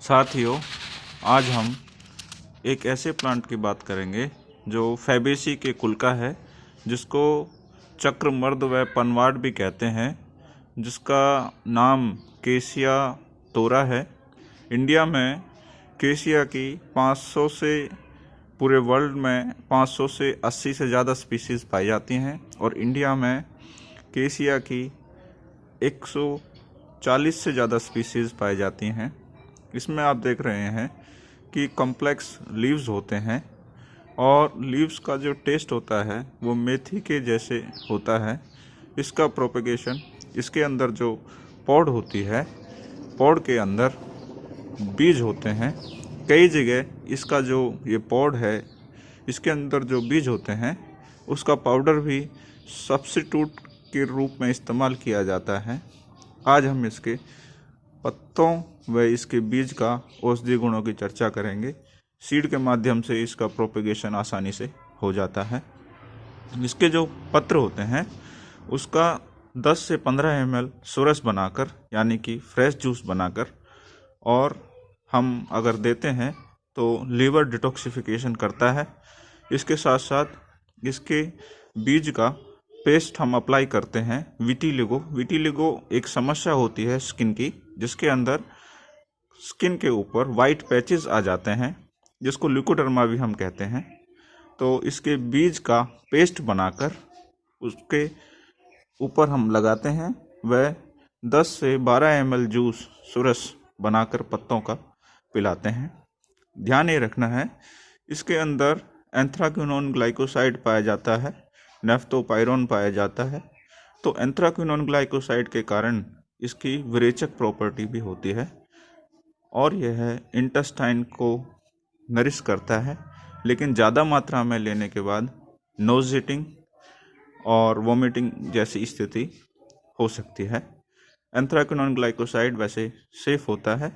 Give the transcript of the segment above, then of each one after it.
साथियों, आज हम एक ऐसे प्लांट की बात करेंगे जो फैबेसी के कुल का है, जिसको चक्रमर्द व पनवाड़ भी कहते हैं, जिसका नाम केसिया तोरा है। इंडिया में केसिया की 500 से पूरे वर्ल्ड में 500 से 80 से ज़्यादा स्पीसीज़ पाई जाती हैं और इंडिया में केसिया की 140 से ज़्यादा स्पीसीज़ पाई जाती हैं। इसमें आप देख रहे हैं कि कॉम्प्लेक्स लीव्स होते हैं और लीव्स का जो टेस्ट होता है, वो मेथी के जैसे होता है। इसका प्रोपेगेशन इसके अंदर जो पौड होती है, पौड के अंदर बीज होते हैं। कई जगह इसका जो ये पौड है, इसके अंदर जो बीज होते हैं, उसका पाउडर भी सब्सिट्यूट के रूप में इस्तेमाल किया जाता है। आज हम इसके पत्तों व इसके बीज का औषधि गुणों की चर्चा करेंगे। सीड के माध्यम से इसका प्रोपेगेशन आसानी से हो जाता है। इसके जो पत्र होते हैं, उसका 10 से 15 एम एल सुरस बनाकर, यानी कि फ्रेश जूस बनाकर, और हम अगर देते हैं तो लीवर डिटॉक्सिफिकेशन करता है। इसके साथ साथ इसके बीज का पेस्ट हम अप्लाई करते हैं विटीलिगो। विटीलिगो एक समस्या होती है स्किन की, जिसके अंदर स्किन के ऊपर वाइट पैचेस आ जाते हैं, जिसको लिकोडर्मा भी हम कहते हैं। तो इसके बीज का पेस्ट बनाकर उसके ऊपर हम लगाते हैं। वह 10 से 12 एम जूस सुरस बनाकर पत्तों का पिलाते हैं। ध्यान ये रखना है, इसके अंदर एंथ्राक्यूनोन ग्लाइकोसाइड पाया जाता है। नेफ्थोपायरोन पाया जाता है। तो एंथ्राक्विनोन ग्लाइकोसाइड के कारण इसकी विरेचक प्रॉपर्टी भी होती है और यह इंटेस्टाइन को नरिश करता है। लेकिन ज़्यादा मात्रा में लेने के बाद नोजिटिंग और वोमिटिंग जैसी स्थिति हो सकती है। एंथ्राक्विनोन ग्लाइकोसाइड वैसे सेफ़ होता है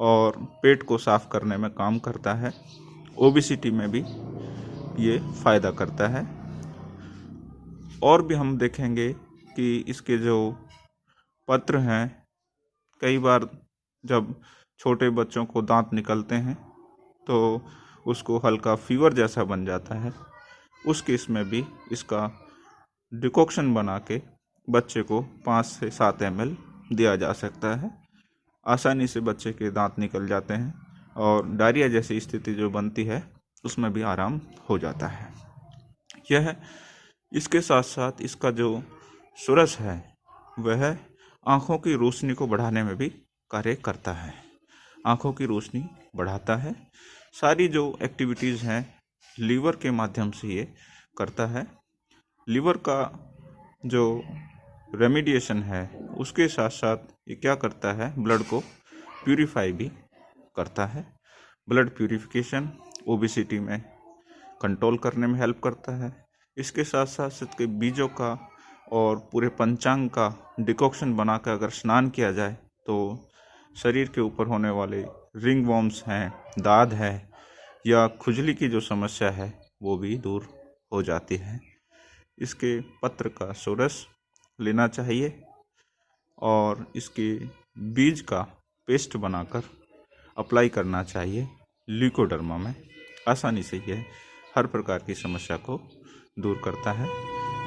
और पेट को साफ़ करने में काम करता है। ओबिसिटी में भी ये फ़ायदा करता है। और भी हम देखेंगे कि इसके जो पत्र हैं, कई बार जब छोटे बच्चों को दांत निकलते हैं तो उसको हल्का फीवर जैसा बन जाता है। उस केस में भी इसका डिकॉक्शन बना के बच्चे को पाँच से सात एम दिया जा सकता है। आसानी से बच्चे के दांत निकल जाते हैं और डायरिया जैसी स्थिति जो बनती है, उसमें भी आराम हो जाता है। यह इसके साथ साथ इसका जो सुरस है, वह आँखों की रोशनी को बढ़ाने में भी कार्य करता है। आँखों की रोशनी बढ़ाता है। सारी जो एक्टिविटीज़ हैं लीवर के माध्यम से ये करता है। लीवर का जो रेमिडिएशन है, उसके साथ साथ ये क्या करता है ब्लड को प्यूरीफाई भी करता है। ब्लड प्यूरिफिकेशन ओबिसिटी में कंट्रोल करने में हेल्प करता है। इसके साथ साथ के बीजों का और पूरे पंचांग का डिकॉक्शन बनाकर अगर स्नान किया जाए तो शरीर के ऊपर होने वाले रिंग वॉम्स हैं, दाद है, या खुजली की जो समस्या है, वो भी दूर हो जाती है। इसके पत्र का सोरस लेना चाहिए और इसके बीज का पेस्ट बनाकर अप्लाई करना चाहिए ल्यूकोडर्मा में। आसानी से यह हर प्रकार की समस्या को दूर करता है।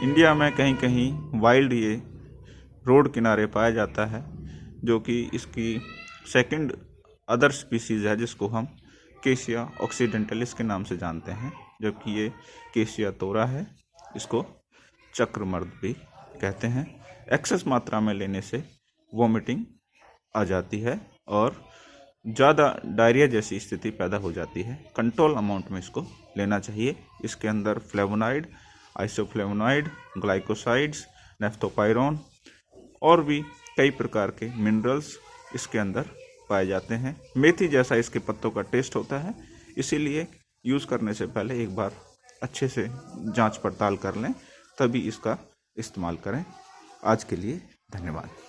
इंडिया में कहीं कहीं वाइल्ड ये रोड किनारे पाया जाता है, जो कि इसकी सेकंड अदर स्पीसीज़ है, जिसको हम केशिया ऑक्सीडेंटलिस के नाम से जानते हैं, जबकि ये केशिया तोरा है, इसको चक्रमर्द भी कहते हैं। एक्सेस मात्रा में लेने से वोमिटिंग आ जाती है और ज़्यादा डायरिया जैसी स्थिति पैदा हो जाती है। कंट्रोल अमाउंट में इसको लेना चाहिए। इसके अंदर फ्लेवोनाइड, आइसोफ्लेवोनाइड, ग्लाइकोसाइड्स, नेफ्थोपायरोन और भी कई प्रकार के मिनरल्स इसके अंदर पाए जाते हैं। मेथी जैसा इसके पत्तों का टेस्ट होता है। इसीलिए यूज़ करने से पहले एक बार अच्छे से जाँच पड़ताल कर लें, तभी इसका इस्तेमाल करें। आज के लिए धन्यवाद।